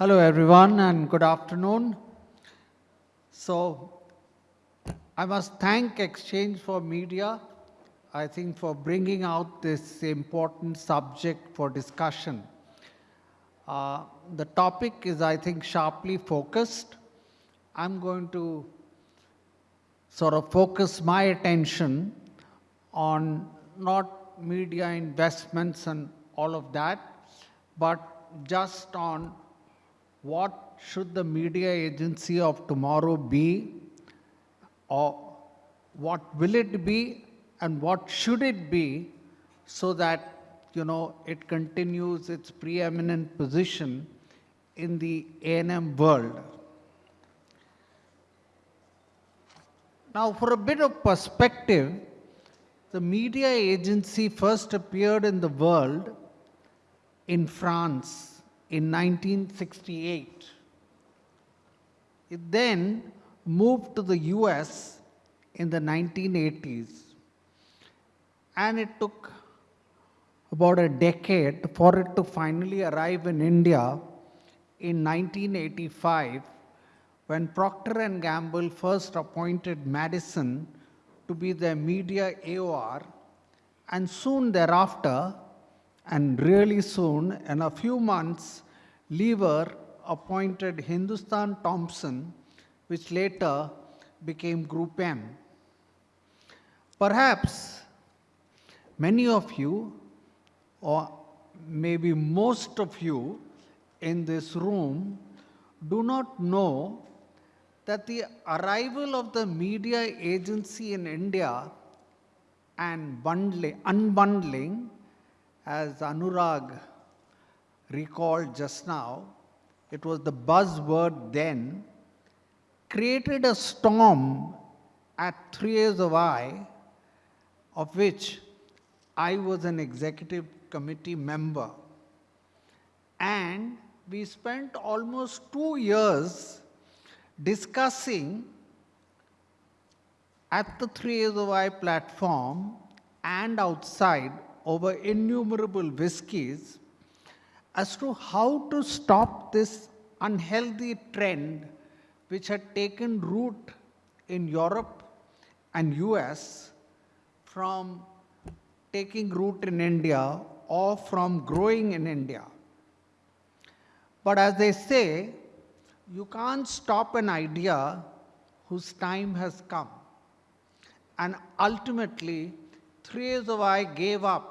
Hello, everyone, and good afternoon. So, I must thank exchange4media, I think, for bringing out this important subject for discussion. Uh, the topic is, I think, sharply focused. I'm going to sort of focus my attention on not media investments and all of that, but just on what should the media agency of tomorrow be or what will it be and what should it be so that you know it continues its preeminent position in the A&M world. Now for a bit of perspective, the media agency first appeared in the world in France in 1968. It then moved to the US in the 1980s. And it took about a decade for it to finally arrive in India in 1985 when Procter & Gamble first appointed Madison to be their media AOR and soon thereafter and really soon in a few months Lever appointed Hindustan Thompson which later became Group M. Perhaps many of you or maybe most of you in this room do not know that the arrival of the media agency in India and bundling, unbundling, as Anurag recalled just now, it was the buzzword then, created a storm at Three Years of I, of which I was an executive committee member. And we spent almost two years discussing at the Three Years of I platform and outside over innumerable whiskies as to how to stop this unhealthy trend which had taken root in Europe and US from taking root in India or from growing in India. But as they say, you can't stop an idea whose time has come. And ultimately, Three Years of I gave up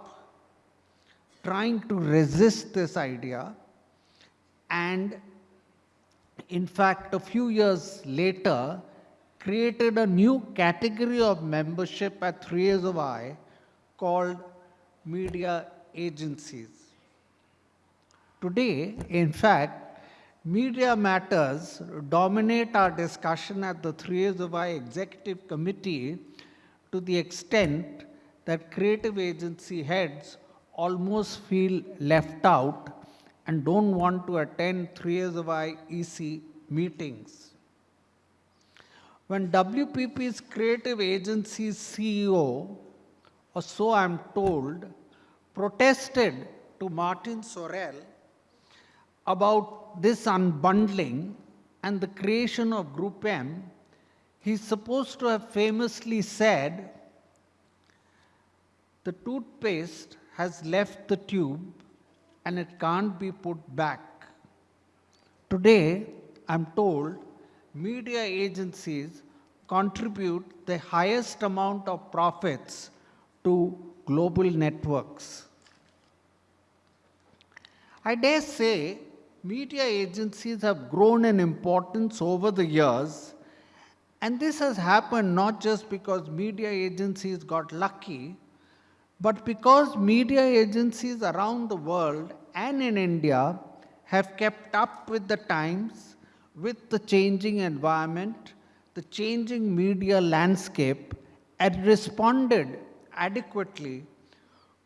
trying to resist this idea and in fact a few years later created a new category of membership at Three Years of I called media agencies. Today, in fact, media matters dominate our discussion at the Three Years of I Executive Committee to the extent that creative agency heads almost feel left out and don't want to attend Three Years of I EC meetings. When WPP's creative agency CEO, or so I'm told, protested to Martin Sorrell about this unbundling and the creation of Group M, he's supposed to have famously said, the toothpaste has left the tube and it can't be put back. Today, I'm told media agencies contribute the highest amount of profits to global networks. I dare say media agencies have grown in importance over the years and this has happened not just because media agencies got lucky, but because media agencies around the world and in India have kept up with the times, with the changing environment, the changing media landscape, and responded adequately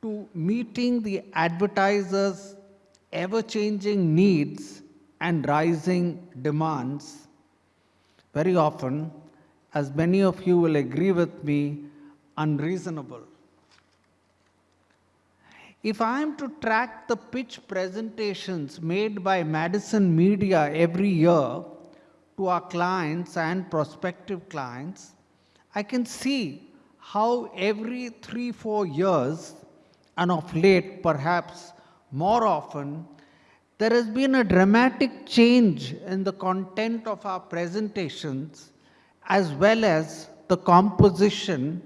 to meeting the advertisers' ever-changing needs and rising demands, very often, as many of you will agree with me, unreasonable. If I am to track the pitch presentations made by Madison Media every year to our clients and prospective clients, I can see how every three, four years, and of late perhaps more often, there has been a dramatic change in the content of our presentations as well as the composition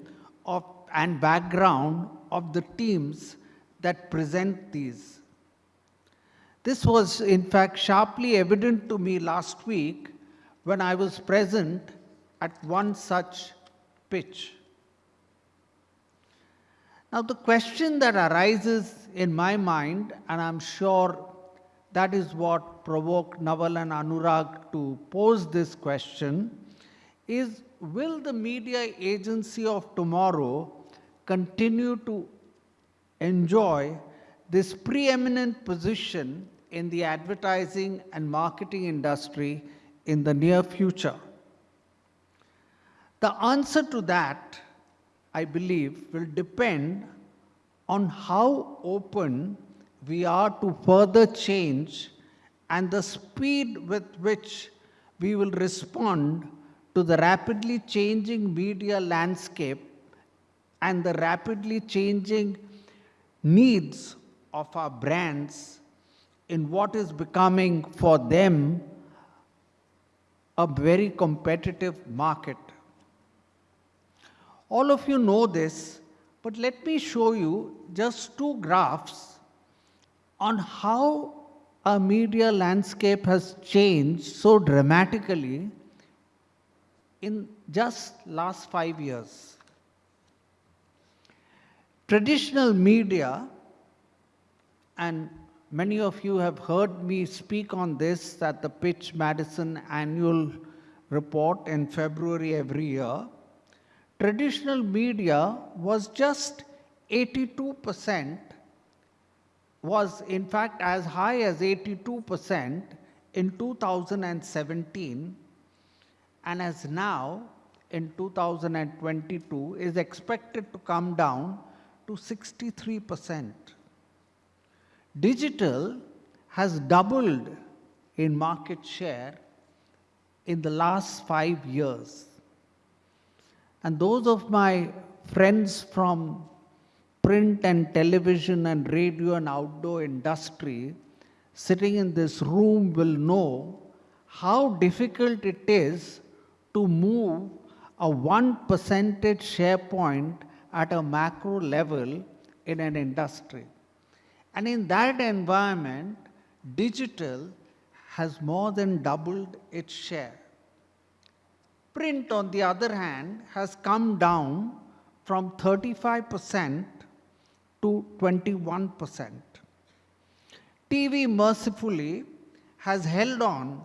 of, and background of the teams that present these. This was, in fact, sharply evident to me last week when I was present at one such pitch. Now, the question that arises in my mind, and I'm sure that is what provoked Naval and Anurag to pose this question, is will the media agency of tomorrow continue to enjoy this preeminent position in the advertising and marketing industry in the near future? The answer to that, I believe, will depend on how open we are to further change and the speed with which we will respond to the rapidly changing media landscape and the rapidly changing needs of our brands in what is becoming for them a very competitive market. All of you know this, but let me show you just two graphs on how our media landscape has changed so dramatically in just last five years. Traditional media, and many of you have heard me speak on this at the Pitch Madison annual report in February every year. Traditional media was just 82%, was in fact as high as 82% in 2017 and as now in 2022 is expected to come down to 63%. Digital has doubled in market share in the last five years. And those of my friends from print and television and radio and outdoor industry sitting in this room will know how difficult it is to move a one percentage share point at a macro level in an industry. And in that environment, digital has more than doubled its share. Print, on the other hand, has come down from 35% to 21%. TV mercifully has held on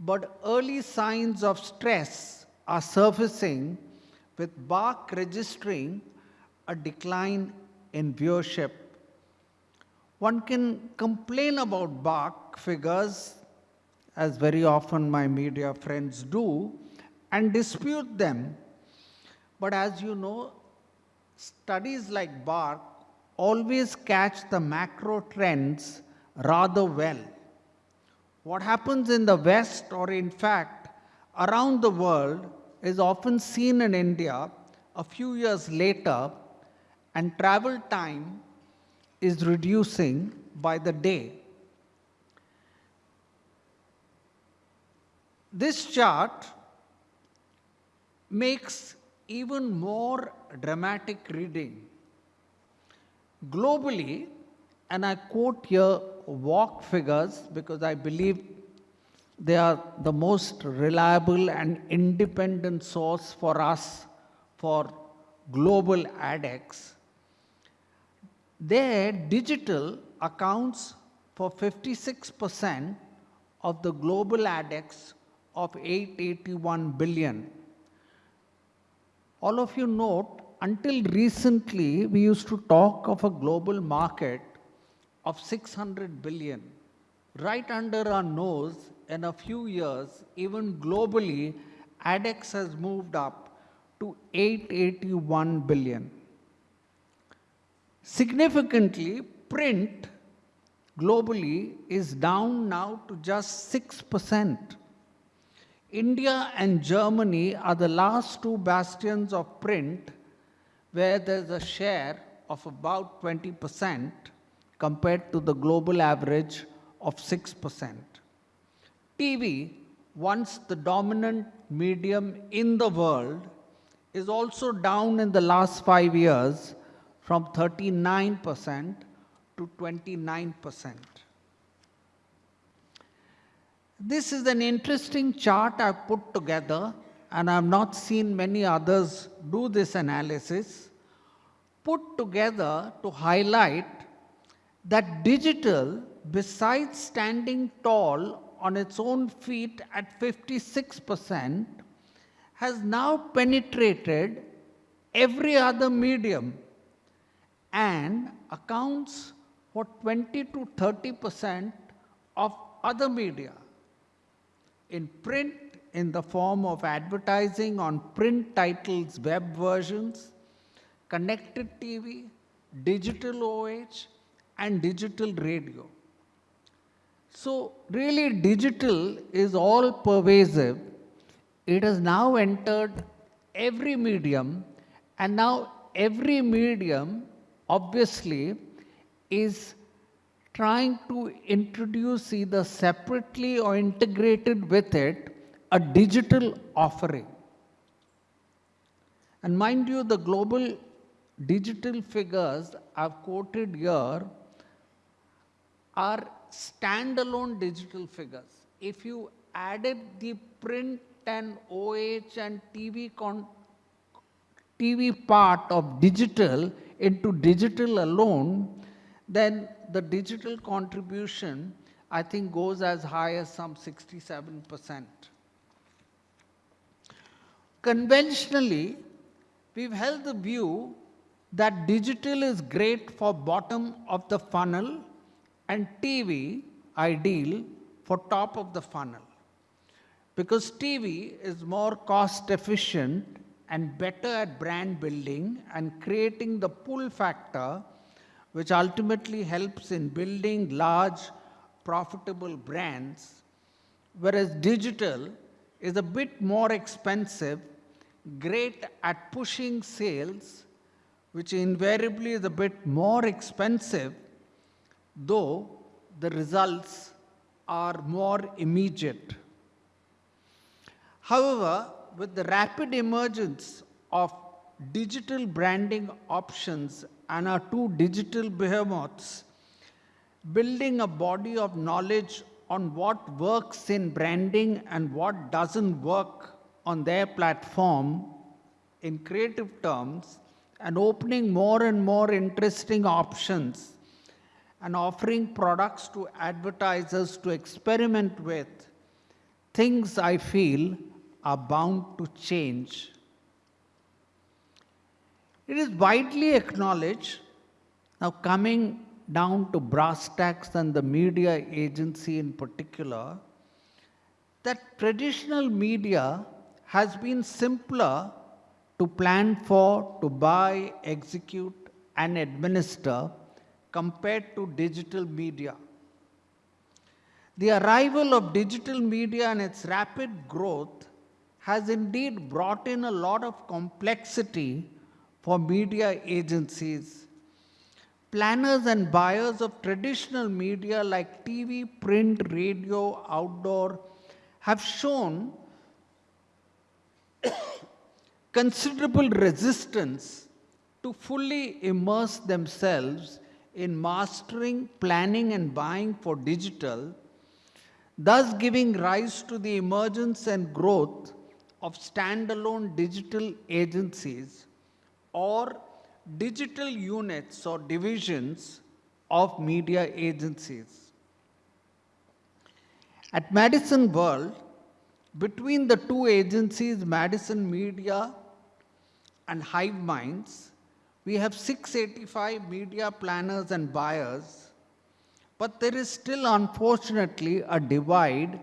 but early signs of stress are surfacing with BARC registering a decline in viewership. One can complain about BARC figures, as very often my media friends do, and dispute them. But as you know, studies like BARC always catch the macro trends rather well. What happens in the West, or in fact around the world, is often seen in India a few years later, and travel time is reducing by the day. This chart makes even more dramatic reading. Globally, and I quote here WARC figures because I believe they are the most reliable and independent source for us for global ADEX. There, digital accounts for 56% of the global ADEX of 881 billion. All of you note, until recently, we used to talk of a global market of 600 billion. Right under our nose, in a few years, even globally, ADEX has moved up to 881 billion. Significantly, print globally is down now to just 6%. India and Germany are the last two bastions of print where there's a share of about 20% compared to the global average of 6%. TV, once the dominant medium in the world, is also down in the last five years from 39% to 29%. This is an interesting chart I've put together, and I've not seen many others do this analysis, put together to highlight that digital, besides standing tall on its own feet at 56%, has now penetrated every other medium and accounts for 20 to 30 percent of other media. In print, in the form of advertising on print titles, web versions, connected TV, digital OH, and digital radio. So, really, digital is all pervasive. It has now entered every medium, and now every medium obviously is trying to introduce either separately or integrated with it a digital offering. And mind you, the global digital figures I've quoted here are standalone digital figures. If you added the print and OH and TV, con TV part of digital into digital alone, then the digital contribution, I think, goes as high as some 67%. Conventionally, we've held the view that digital is great for bottom of the funnel and TV ideal for top of the funnel. Because TV is more cost efficient and better at brand building and creating the pull factor which ultimately helps in building large profitable brands, whereas digital is a bit more expensive, great at pushing sales, which invariably is a bit more expensive, though the results are more immediate. However, with the rapid emergence of digital branding options and our two digital behemoths, building a body of knowledge on what works in branding and what doesn't work on their platform in creative terms and opening more and more interesting options and offering products to advertisers to experiment with, things I feel are bound to change it is widely acknowledged, now coming down to brass tacks and the media agency in particular, that traditional media has been simpler to plan for, to buy, execute, and administer compared to digital media. The arrival of digital media and its rapid growth has indeed brought in a lot of complexity for media agencies. Planners and buyers of traditional media like TV, print, radio, outdoor have shown considerable resistance to fully immerse themselves in mastering, planning, and buying for digital, thus giving rise to the emergence and growth of standalone digital agencies or digital units or divisions of media agencies. At Madison World, between the two agencies, Madison Media and Hive Minds, we have 685 media planners and buyers, but there is still unfortunately a divide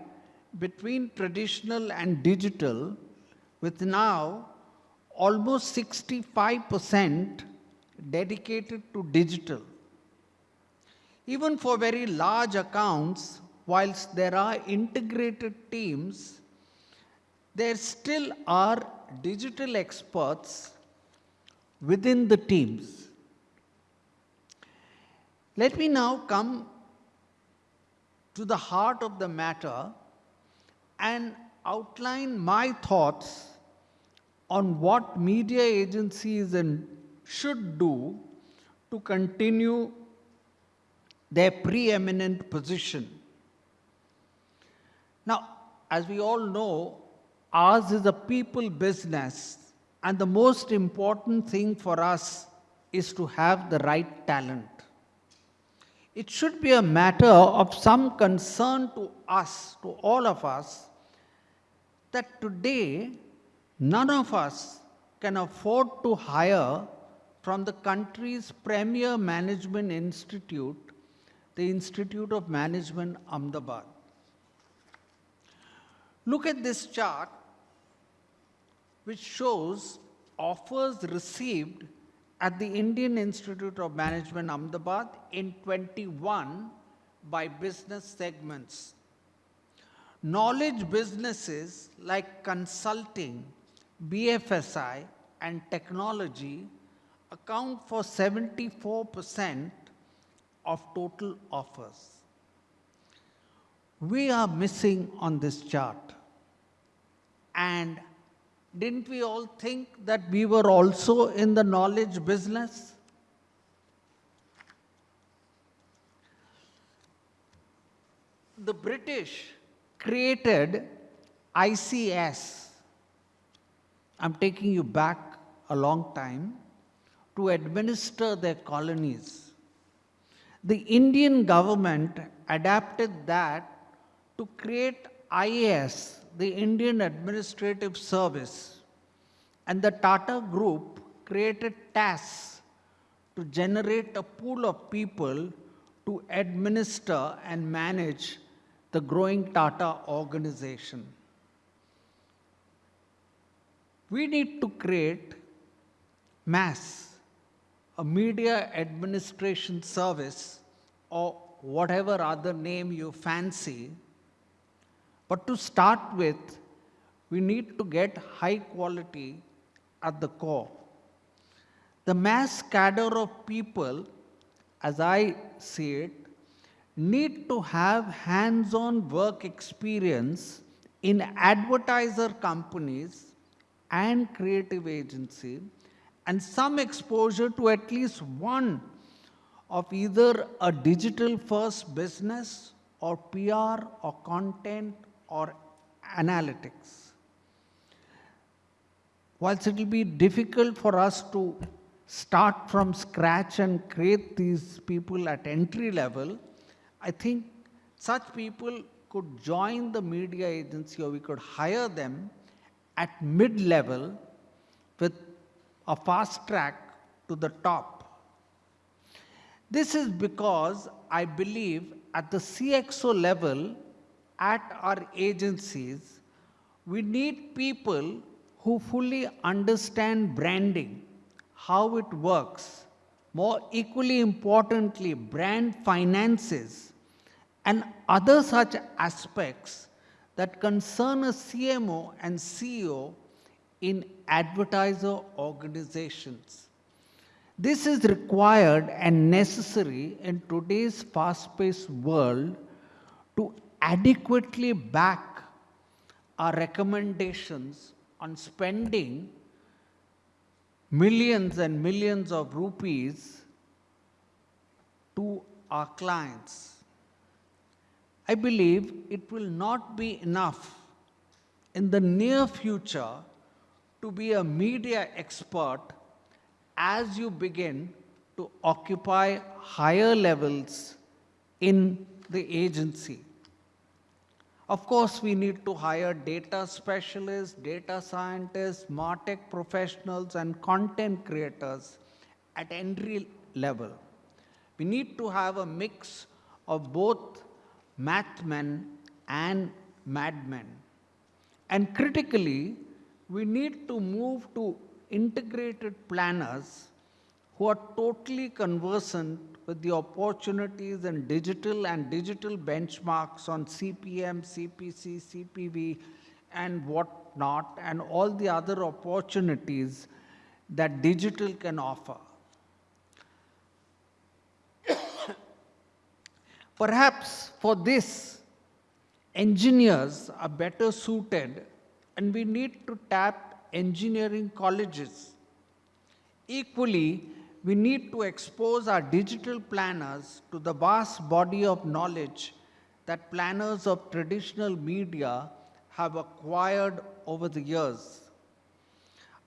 between traditional and digital, with now almost 65% dedicated to digital. Even for very large accounts, whilst there are integrated teams, there still are digital experts within the teams. Let me now come to the heart of the matter and outline my thoughts on what media agencies and should do to continue their preeminent position. Now, as we all know, ours is a people business, and the most important thing for us is to have the right talent. It should be a matter of some concern to us, to all of us, that today none of us can afford to hire from the country's premier management institute, the Institute of Management Ahmedabad. Look at this chart, which shows offers received at the Indian Institute of Management Ahmedabad in 21 by business segments. Knowledge businesses like consulting, BFSI, and technology account for 74% of total offers. We are missing on this chart. And didn't we all think that we were also in the knowledge business? The British created ICS. I'm taking you back a long time to administer their colonies. The Indian government adapted that to create IAS, the Indian Administrative Service, and the Tata Group created TAS to generate a pool of people to administer and manage the growing Tata organization. We need to create MAS, a media administration service, or whatever other name you fancy. But to start with, we need to get high quality at the core. The MAS cadre of people, as I see it, need to have hands-on work experience in advertiser companies and creative agency and some exposure to at least one of either a digital first business or PR or content or analytics. Whilst it will be difficult for us to start from scratch and create these people at entry level, I think such people could join the media agency or we could hire them at mid level with a fast track to the top. This is because I believe at the CXO level, at our agencies, we need people who fully understand branding, how it works, more equally importantly, brand finances, and other such aspects that concern a CMO and CEO in advertiser organizations. This is required and necessary in today's fast-paced world to adequately back our recommendations on spending millions and millions of rupees to our clients. I believe it will not be enough in the near future to be a media expert as you begin to occupy higher levels in the agency. Of course, we need to hire data specialists, data scientists, MarTech professionals, and content creators at entry level. We need to have a mix of both mathmen and madmen. And critically, we need to move to integrated planners who are totally conversant with the opportunities in digital and digital benchmarks on CPM, CPC, CPV, and whatnot, and all the other opportunities that digital can offer. Perhaps for this, engineers are better suited, and we need to tap engineering colleges. Equally, we need to expose our digital planners to the vast body of knowledge that planners of traditional media have acquired over the years.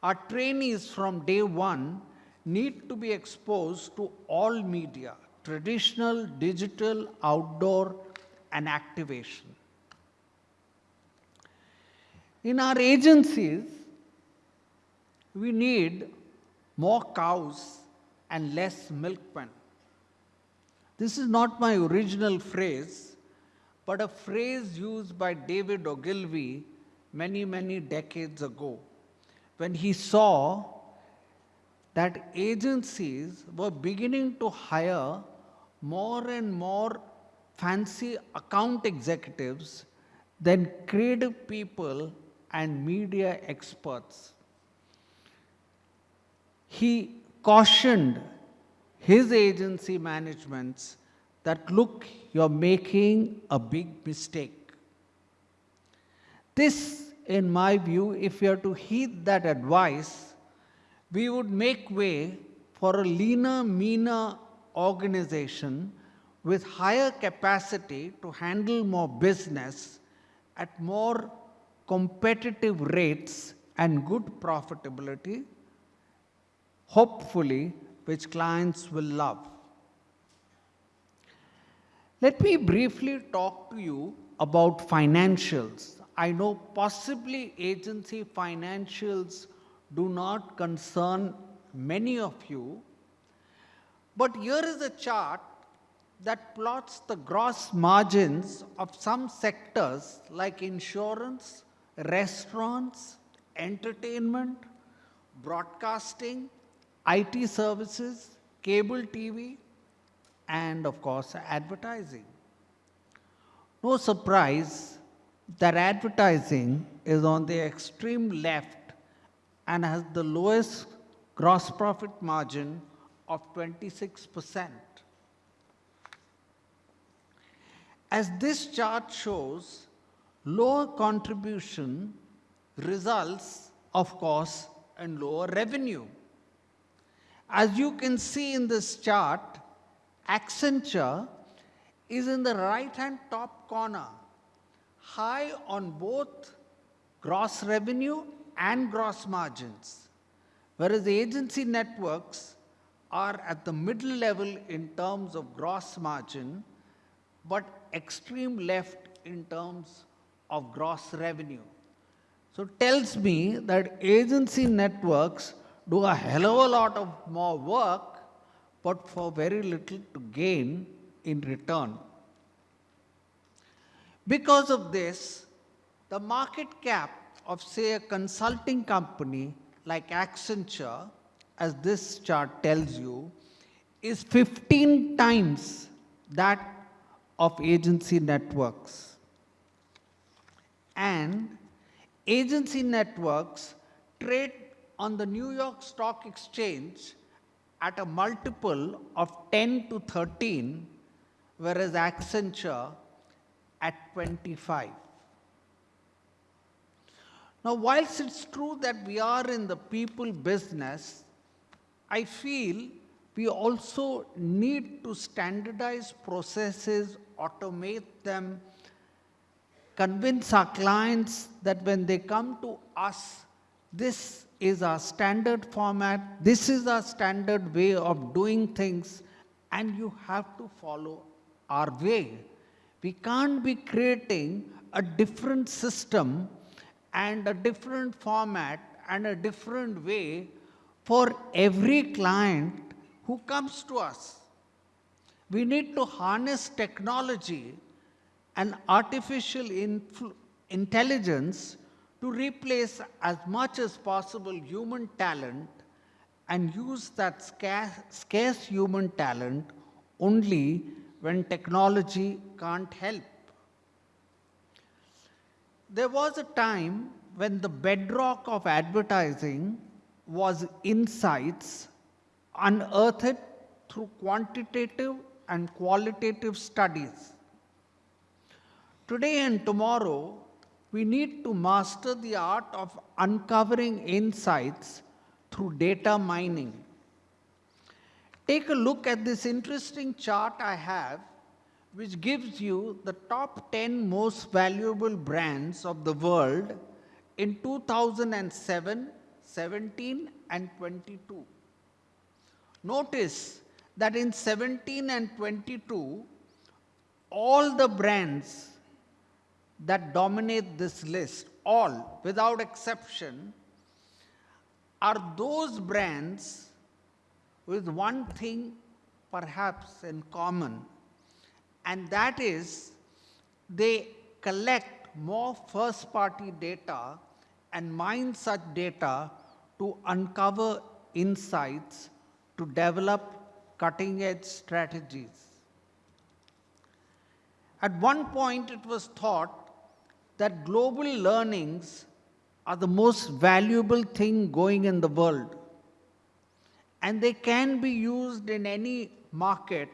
Our trainees from day one need to be exposed to all media, traditional, digital, outdoor, and activation. In our agencies, we need more cows and less milkmen. This is not my original phrase, but a phrase used by David Ogilvy many, many decades ago when he saw that agencies were beginning to hire more and more fancy account executives than creative people and media experts. He cautioned his agency managements that look, you're making a big mistake. This, in my view, if we are to heed that advice, we would make way for a leaner, meaner organization with higher capacity to handle more business at more competitive rates and good profitability, hopefully, which clients will love. Let me briefly talk to you about financials. I know possibly agency financials do not concern many of you, but here is a chart that plots the gross margins of some sectors like insurance, restaurants, entertainment, broadcasting, IT services, cable TV, and of course advertising. No surprise that advertising is on the extreme left and has the lowest gross profit margin of 26%. As this chart shows, lower contribution results, of course, in lower revenue. As you can see in this chart, Accenture is in the right-hand top corner, high on both gross revenue and gross margins, whereas the agency networks are at the middle level in terms of gross margin, but extreme left in terms of gross revenue. So tells me that agency networks do a hell of a lot of more work, but for very little to gain in return. Because of this, the market cap of say a consulting company like Accenture, as this chart tells you, is 15 times that of agency networks. And agency networks trade on the New York Stock Exchange at a multiple of 10 to 13, whereas Accenture at 25. Now, whilst it's true that we are in the people business, I feel we also need to standardize processes, automate them, convince our clients that when they come to us, this is our standard format, this is our standard way of doing things, and you have to follow our way. We can't be creating a different system and a different format and a different way for every client who comes to us. We need to harness technology and artificial intelligence to replace as much as possible human talent and use that scarce, human talent only when technology can't help. There was a time when the bedrock of advertising was insights unearthed through quantitative and qualitative studies. Today and tomorrow, we need to master the art of uncovering insights through data mining. Take a look at this interesting chart I have, which gives you the top 10 most valuable brands of the world in 2007, 17, and 22. Notice that in 17 and 22, all the brands that dominate this list, all without exception, are those brands with one thing perhaps in common, and that is they collect more first party data and mine such data to uncover insights to develop cutting edge strategies. At one point, it was thought that global learnings are the most valuable thing going in the world. And they can be used in any market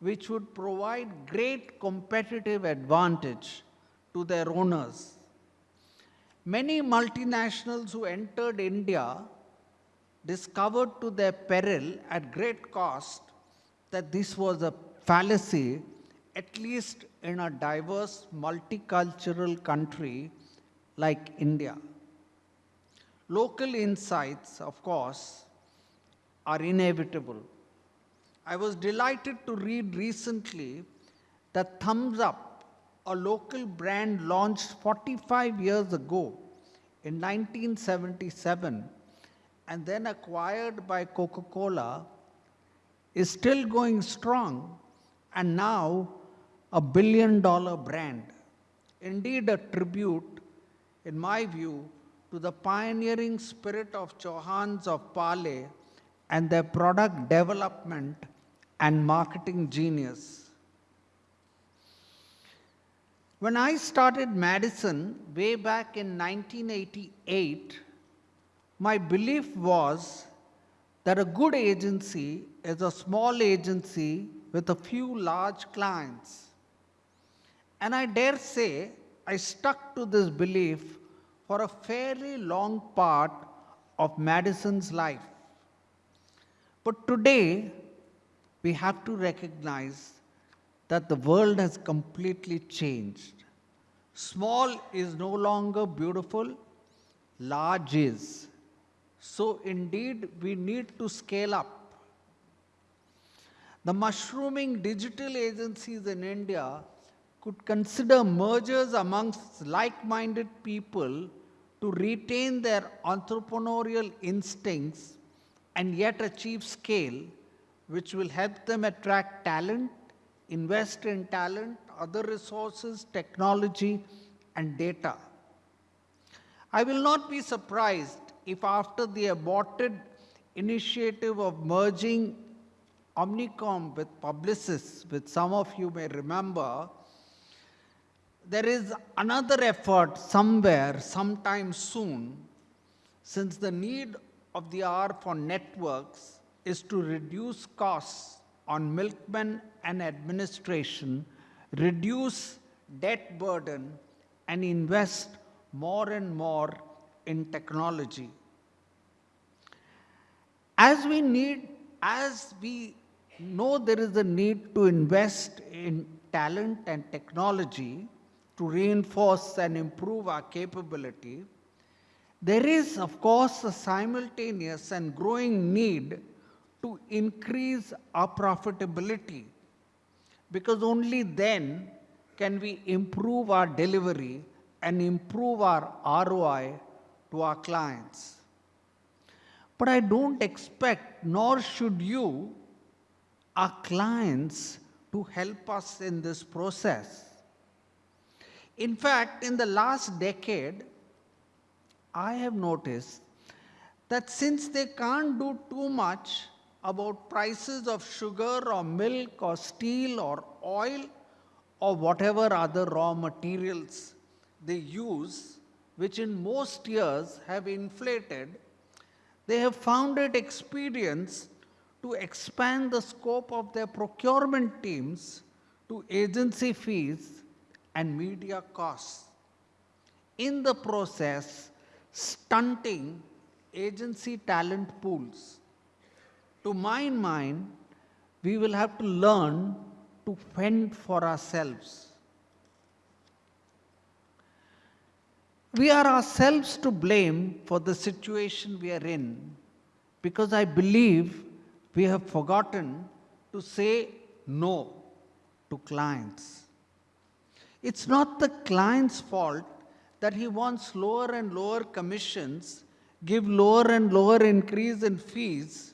which would provide great competitive advantage to their owners. Many multinationals who entered India discovered to their peril at great cost that this was a fallacy, at least in a diverse multicultural country like India. Local insights, of course, are inevitable. I was delighted to read recently that Thums Up, a local brand launched 45 years ago in 1977 and then acquired by Coca Cola, is still going strong and now a billion dollar brand. Indeed, a tribute, in my view, to the pioneering spirit of Chauhans of Parle and their product development and marketing genius. When I started Madison way back in 1988, my belief was that a good agency is a small agency with a few large clients. And I dare say I stuck to this belief for a fairly long part of Madison's life. But today, we have to recognize that the world has completely changed. Small is no longer beautiful, large is. So indeed, we need to scale up. The mushrooming digital agencies in India could consider mergers amongst like-minded people to retain their entrepreneurial instincts and yet achieve scale, which will help them attract talent, invest in talent, other resources, technology, and data. I will not be surprised if after the aborted initiative of merging Omnicom with Publicis, which some of you may remember, there is another effort somewhere, sometime soon, since the need of the hour for networks is to reduce costs on milkmen and administration, reduce debt burden, and invest more and more in technology. As we need, as we know there is a need to invest in talent and technology to reinforce and improve our capability, there is, of course, a simultaneous and growing need to increase our profitability because only then can we improve our delivery and improve our ROI to our clients. But I don't expect, nor should you, our clients to help us in this process. In fact, in the last decade, I have noticed that since they can't do too much about prices of sugar or milk or steel or oil or whatever other raw materials they use, which in most years have inflated, they have found it experience to expand the scope of their procurement teams to agency fees and media costs. In the process, stunting agency talent pools. To my mind, we will have to learn to fend for ourselves. We are ourselves to blame for the situation we are in because I believe we have forgotten to say no to clients. It's not the client's fault that he wants lower and lower commissions, give lower and lower increase in fees,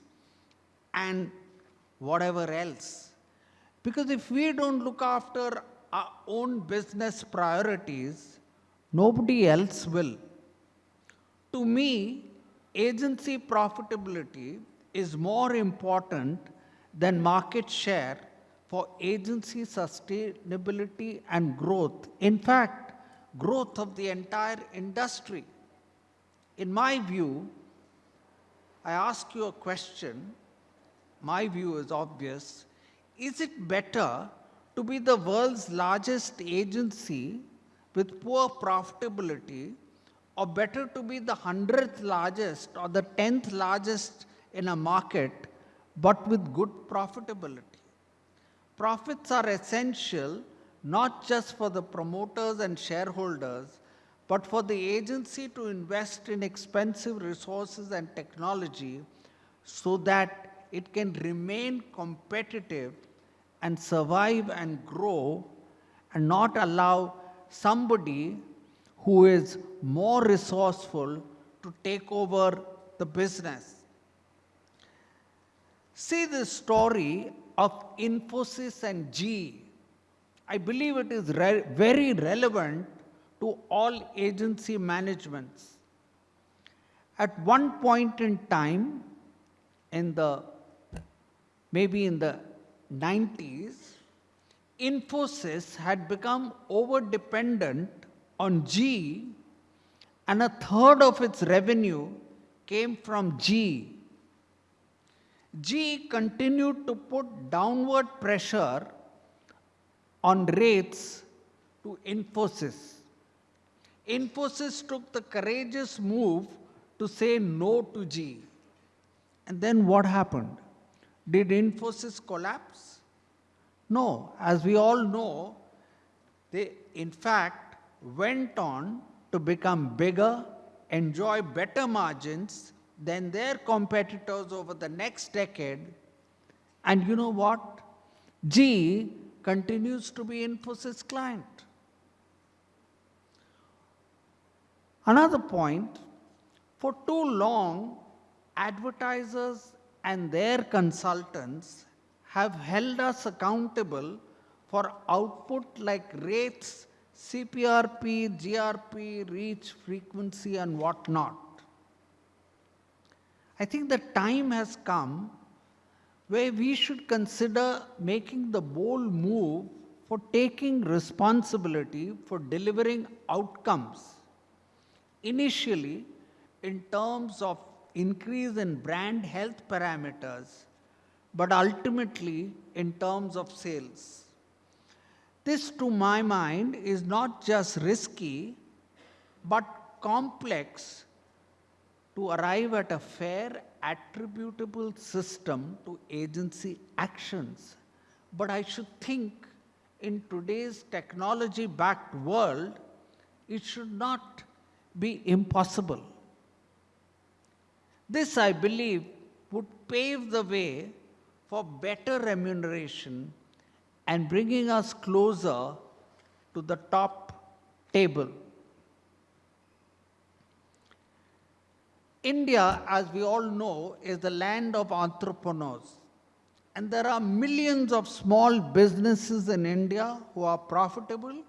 and whatever else. Because if we don't look after our own business priorities, nobody else will. To me, agency profitability is more important than market share for agency sustainability and growth. In fact, growth of the entire industry. In my view, I ask you a question. My view is obvious. Is it better to be the world's largest agency with poor profitability or better to be the 100th largest or the 10th largest in a market but with good profitability? Profits are essential not just for the promoters and shareholders, but for the agency to invest in expensive resources and technology so that it can remain competitive and survive and grow and not allow somebody who is more resourceful to take over the business. See this story of Infosys and GE, I believe it is re very relevant to all agency managements. At one point in time, in the maybe in the 90s, Infosys had become over dependent on GE and a third of its revenue came from GE. GE continued to put downward pressure on rates to Infosys. Infosys took the courageous move to say no to GE. And then what happened? Did Infosys collapse? No. As we all know, they in fact went on to become bigger, enjoy better margins, than their competitors over the next decade. And you know what? GE continues to be Infosys client. Another point, for too long, advertisers and their consultants have held us accountable for output like rates, CPRP, GRP, reach, frequency, and whatnot. I think the time has come where we should consider making the bold move for taking responsibility for delivering outcomes. Initially, in terms of increase in brand health parameters, but ultimately in terms of sales. This, to my mind, is not just risky, but complex to arrive at a fair attributable system to agency actions. But I should think in today's technology backed world, it should not be impossible. This, I believe, would pave the way for better remuneration and bringing us closer to the top table. India, as we all know, is the land of entrepreneurs. And there are millions of small businesses in India who are profitable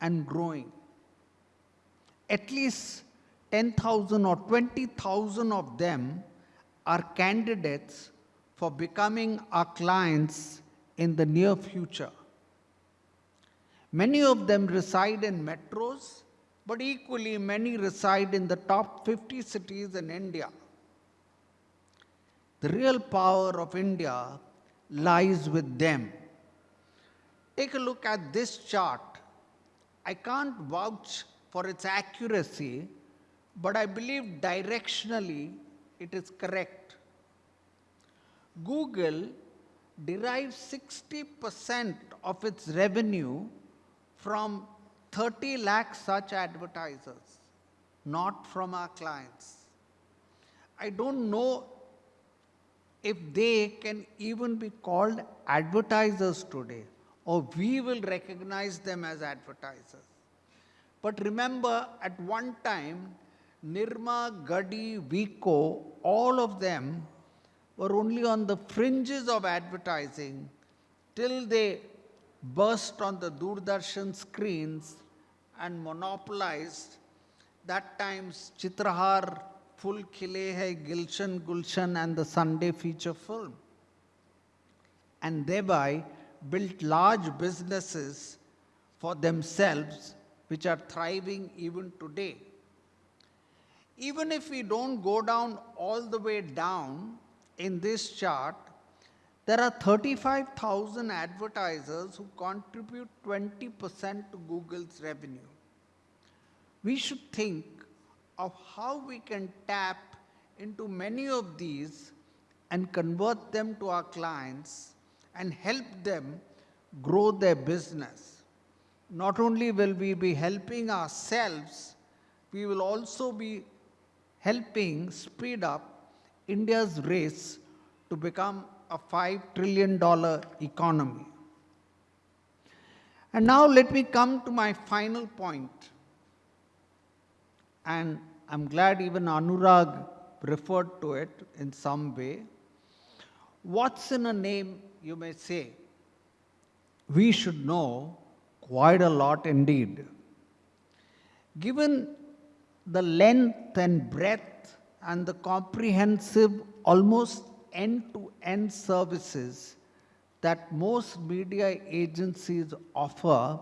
and growing. At least 10,000 or 20,000 of them are candidates for becoming our clients in the near future. Many of them reside in metros, but equally many reside in the top 50 cities in India. The real power of India lies with them. Take a look at this chart. I can't vouch for its accuracy, but I believe directionally it is correct. Google derives 60% of its revenue from 30 lakh such advertisers, not from our clients. I don't know if they can even be called advertisers today, or we will recognize them as advertisers. But remember, at one time, Nirma, Ghadi, Vicco, all of them were only on the fringes of advertising till they burst on the Doordarshan screens and monopolized that time's Chitrahar, Phool Khile Hai, Gilshan Gulshan and the Sunday feature film. And thereby built large businesses for themselves which are thriving even today. Even if we don't go down all the way down in this chart, there are 35,000 advertisers who contribute 20% to Google's revenue. We should think of how we can tap into many of these and convert them to our clients and help them grow their business. Not only will we be helping ourselves, we will also be helping speed up India's race to become a $5 trillion economy. And now let me come to my final point. And I'm glad even Anurag referred to it in some way. What's in a name, you may say? We should know quite a lot indeed. Given the length and breadth and the comprehensive, almost end-to-end services that most media agencies offer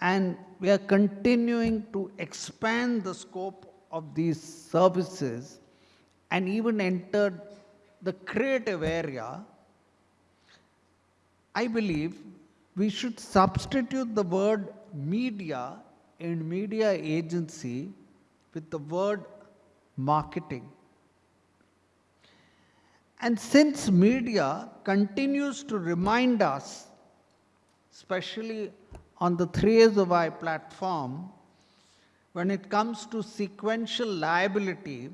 and we are continuing to expand the scope of these services and even entered the creative area, I believe we should substitute the word media in media agency with the word marketing. And since media continues to remind us, especially on the 3SOI platform, when it comes to sequential liability,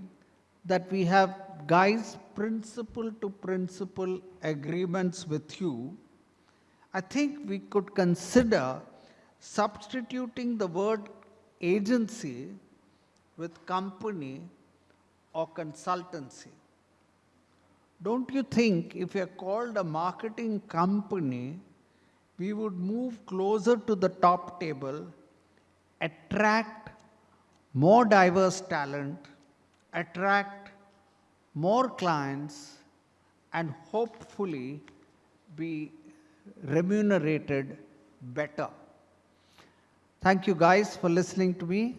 that we have guys principle to principle agreements with you, I think we could consider substituting the word agency with company or consultancy. Don't you think if we are called a marketing company, we would move closer to the top table, attract more diverse talent, attract more clients, and hopefully be remunerated better. Thank you guys for listening to me.